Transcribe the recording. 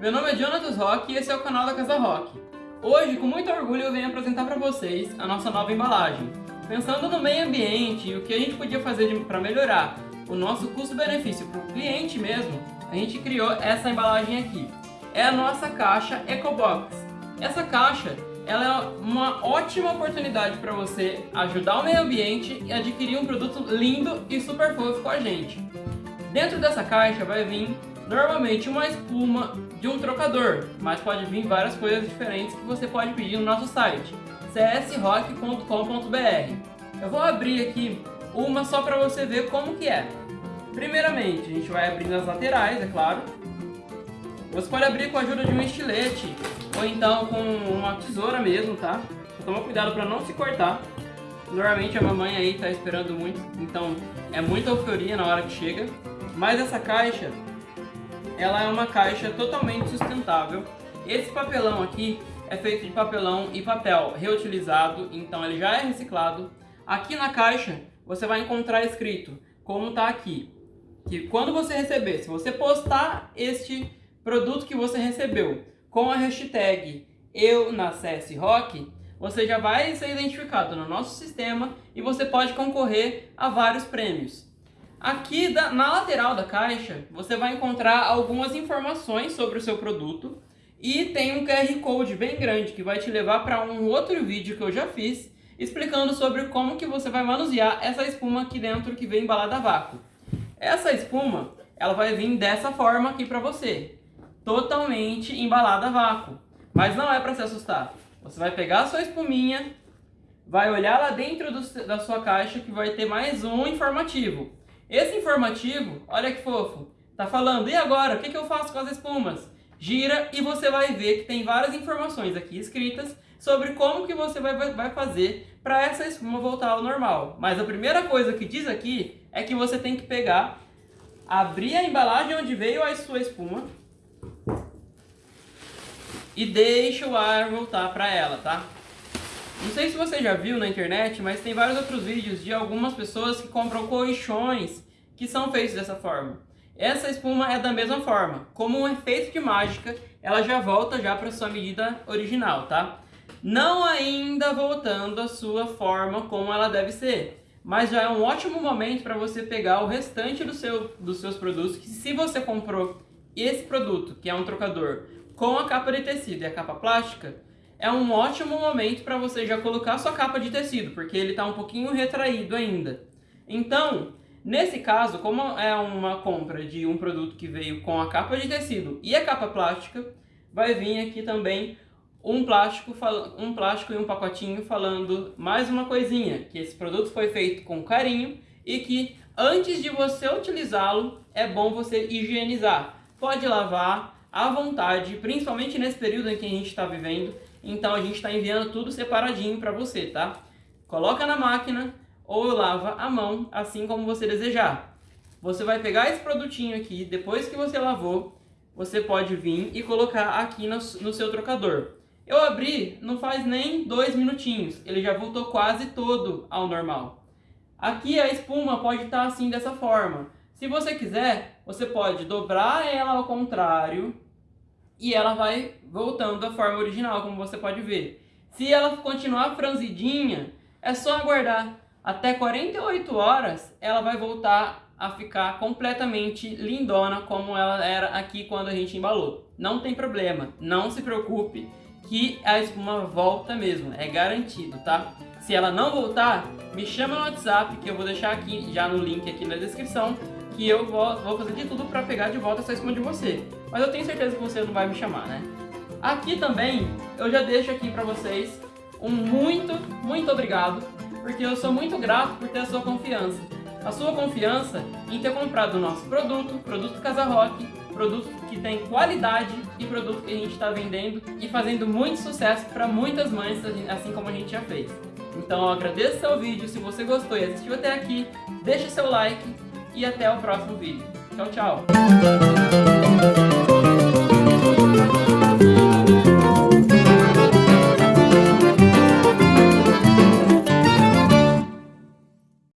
Meu nome é Jonatas Rock e esse é o canal da Casa Rock. Hoje, com muito orgulho, eu venho apresentar para vocês a nossa nova embalagem. Pensando no meio ambiente e o que a gente podia fazer para melhorar o nosso custo-benefício para o cliente mesmo, a gente criou essa embalagem aqui. É a nossa caixa EcoBox. Essa caixa ela é uma ótima oportunidade para você ajudar o meio ambiente e adquirir um produto lindo e super fofo com a gente. Dentro dessa caixa vai vir normalmente uma espuma de um trocador, mas pode vir várias coisas diferentes que você pode pedir no nosso site csrock.com.br Eu vou abrir aqui uma só para você ver como que é. Primeiramente, a gente vai abrir nas laterais, é claro. Você pode abrir com a ajuda de um estilete ou então com uma tesoura mesmo, tá? Toma cuidado para não se cortar. Normalmente a mamãe aí tá esperando muito, então é muita euforia na hora que chega. Mas essa caixa, ela é uma caixa totalmente sustentável. Esse papelão aqui é feito de papelão e papel reutilizado, então ele já é reciclado. Aqui na caixa você vai encontrar escrito, como está aqui, que quando você receber, se você postar este produto que você recebeu com a hashtag eu na CS Rock, você já vai ser identificado no nosso sistema e você pode concorrer a vários prêmios. Aqui da, na lateral da caixa, você vai encontrar algumas informações sobre o seu produto e tem um QR Code bem grande que vai te levar para um outro vídeo que eu já fiz explicando sobre como que você vai manusear essa espuma aqui dentro que vem embalada a vácuo. Essa espuma, ela vai vir dessa forma aqui para você, totalmente embalada a vácuo. Mas não é para se assustar. Você vai pegar a sua espuminha, vai olhar lá dentro do, da sua caixa que vai ter mais um informativo. Esse informativo, olha que fofo, tá falando, e agora, o que, que eu faço com as espumas? Gira e você vai ver que tem várias informações aqui escritas sobre como que você vai, vai fazer para essa espuma voltar ao normal. Mas a primeira coisa que diz aqui é que você tem que pegar, abrir a embalagem onde veio a sua espuma, e deixa o ar voltar para ela, tá? Não sei se você já viu na internet, mas tem vários outros vídeos de algumas pessoas que compram colchões que são feitos dessa forma. Essa espuma é da mesma forma, como um efeito de mágica, ela já volta já para sua medida original, tá? Não ainda voltando à sua forma como ela deve ser, mas já é um ótimo momento para você pegar o restante do seu, dos seus produtos, que se você comprou esse produto, que é um trocador, com a capa de tecido e a capa plástica, é um ótimo momento para você já colocar sua capa de tecido, porque ele está um pouquinho retraído ainda. Então, nesse caso, como é uma compra de um produto que veio com a capa de tecido e a capa plástica, vai vir aqui também um plástico, um plástico e um pacotinho falando mais uma coisinha, que esse produto foi feito com carinho e que antes de você utilizá-lo, é bom você higienizar. Pode lavar, à vontade, principalmente nesse período em que a gente está vivendo. Então a gente está enviando tudo separadinho para você, tá? Coloca na máquina ou lava a mão, assim como você desejar. Você vai pegar esse produtinho aqui, depois que você lavou, você pode vir e colocar aqui no, no seu trocador. Eu abri, não faz nem dois minutinhos, ele já voltou quase todo ao normal. Aqui a espuma pode estar tá assim dessa forma. Se você quiser, você pode dobrar ela ao contrário e ela vai voltando à forma original, como você pode ver. Se ela continuar franzidinha, é só aguardar. Até 48 horas, ela vai voltar a ficar completamente lindona como ela era aqui quando a gente embalou. Não tem problema, não se preocupe que a espuma volta mesmo, é garantido, tá? Se ela não voltar, me chama no WhatsApp que eu vou deixar aqui já no link aqui na descrição que eu vou, vou fazer de tudo para pegar de volta essa espuma de você. Mas eu tenho certeza que você não vai me chamar, né? Aqui também, eu já deixo aqui para vocês um muito, muito obrigado, porque eu sou muito grato por ter a sua confiança. A sua confiança em ter comprado o nosso produto, produto Casa Rock, produto que tem qualidade e produto que a gente está vendendo e fazendo muito sucesso para muitas mães, assim como a gente já fez. Então eu agradeço seu vídeo, se você gostou e assistiu até aqui, deixe seu like e até o próximo vídeo. Tchau, tchau!